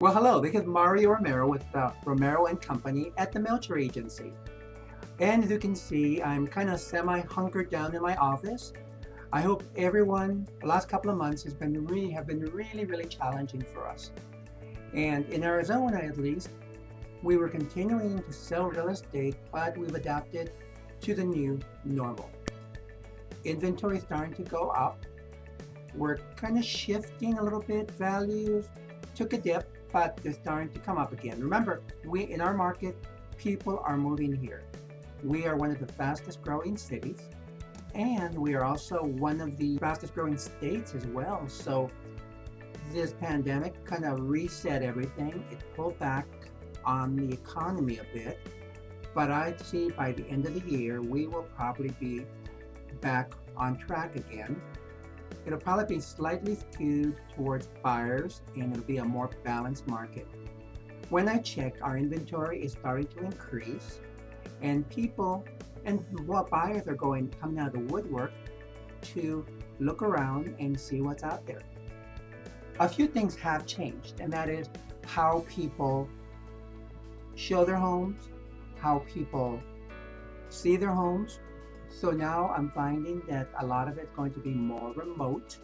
Well, hello, this is Mario Romero with uh, Romero and Company at the Melcher Agency. And as you can see, I'm kind of semi-hunkered down in my office. I hope everyone, the last couple of months has been really, have been really, really challenging for us. And in Arizona, at least, we were continuing to sell real estate, but we've adapted to the new normal. Inventory is starting to go up. We're kind of shifting a little bit. Values took a dip, but they're starting to come up again. Remember, we in our market, people are moving here. We are one of the fastest growing cities, and we are also one of the fastest growing states as well. So this pandemic kind of reset everything. It pulled back on the economy a bit, but I'd see by the end of the year, we will probably be back on track again. It'll probably be slightly skewed towards buyers and it'll be a more balanced market. When I check, our inventory is starting to increase and people and what buyers are going coming out of the woodwork to look around and see what's out there. A few things have changed and that is how people show their homes, how people see their homes, so now I'm finding that a lot of it's going to be more remote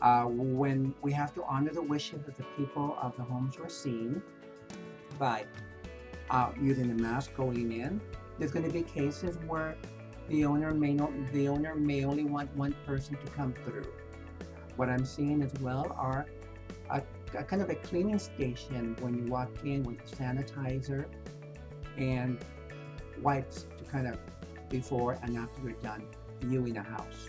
uh, when we have to honor the wishes of the people of the homes we're seeing by uh, using the mask going in. There's going to be cases where the owner may not, the owner may only want one person to come through. What I'm seeing as well are a, a kind of a cleaning station when you walk in with sanitizer and wipes to kind of before and after you're done viewing a house.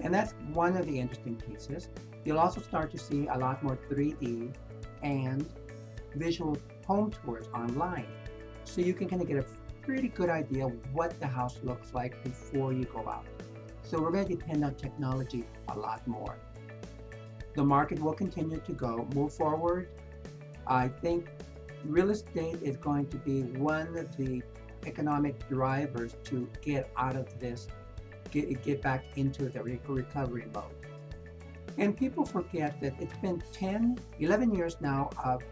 And that's one of the interesting pieces. You'll also start to see a lot more 3D and visual home tours online. So you can kind of get a pretty good idea what the house looks like before you go out. So we're going to depend on technology a lot more. The market will continue to go, move forward. I think real estate is going to be one of the economic drivers to get out of this, get, get back into the recovery mode. And people forget that it's been 10, 11 years now of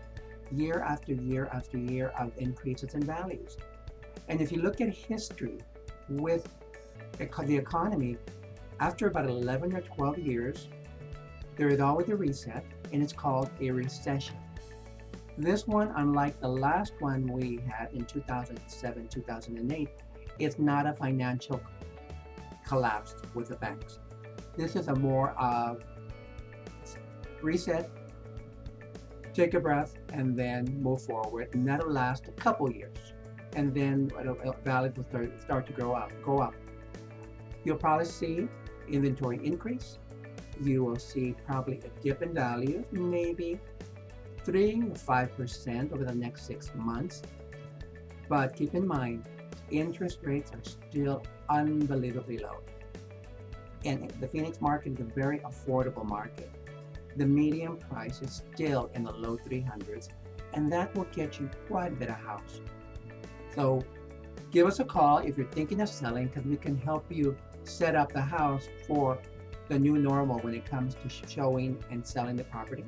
year after year after year of increases in values. And if you look at history with the economy, after about 11 or 12 years, there is always a reset, and it's called a recession. This one, unlike the last one we had in 2007, 2008, is not a financial collapse with the banks. This is a more of reset, take a breath, and then move forward. And that'll last a couple years. And then value will start, start to grow up, go up. You'll probably see inventory increase. You will see probably a dip in value, maybe 3 or 5% over the next six months. But keep in mind, interest rates are still unbelievably low. And the Phoenix market is a very affordable market. The median price is still in the low 300s, and that will get you quite a bit of house. So give us a call if you're thinking of selling because we can help you set up the house for the new normal when it comes to showing and selling the property.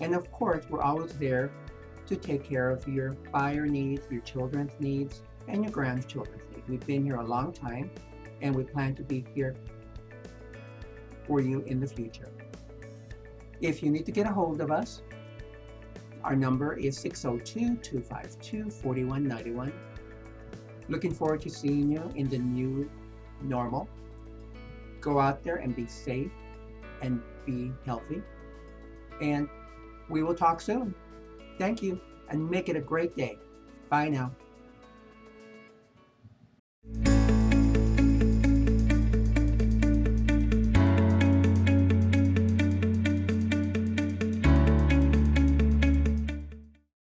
And of course, we're always there to take care of your buyer needs, your children's needs, and your grandchildren's needs. We've been here a long time, and we plan to be here for you in the future. If you need to get a hold of us, our number is 602-252-4191. Looking forward to seeing you in the new normal. Go out there and be safe and be healthy. And we will talk soon. Thank you and make it a great day. Bye now.